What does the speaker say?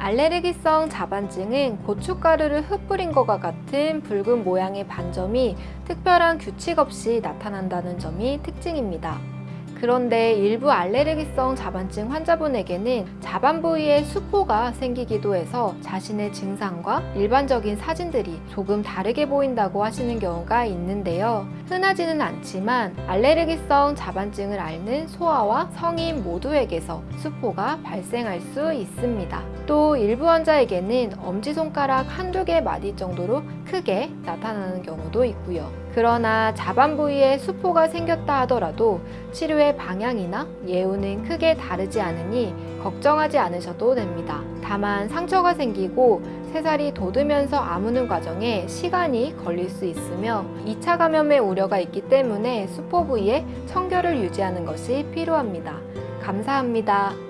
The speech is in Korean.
알레르기성 자반증은 고춧가루를 흩뿌린 것과 같은 붉은 모양의 반점이 특별한 규칙 없이 나타난다는 점이 특징입니다. 그런데 일부 알레르기성 자반증 환자분에게는 자반 부위에 수포가 생기기도 해서 자신의 증상과 일반적인 사진들이 조금 다르게 보인다고 하시는 경우가 있는데요. 흔하지는 않지만 알레르기성 자반증을 앓는 소아와 성인 모두에게서 수포가 발생할 수 있습니다. 또 일부 환자에게는 엄지손가락 한두 개 마디 정도로 크게 나타나는 경우도 있고요. 그러나 자반 부위에 수포가 생겼다 하더라도 치료 의 방향이나 예후는 크게 다르지 않으니 걱정하지 않으셔도 됩니다. 다만 상처가 생기고 새살이 돋으면서 아무는 과정에 시간이 걸릴 수 있으며 2차 감염의 우려가 있기 때문에 수포 부위에 청결을 유지하는 것이 필요합니다. 감사합니다.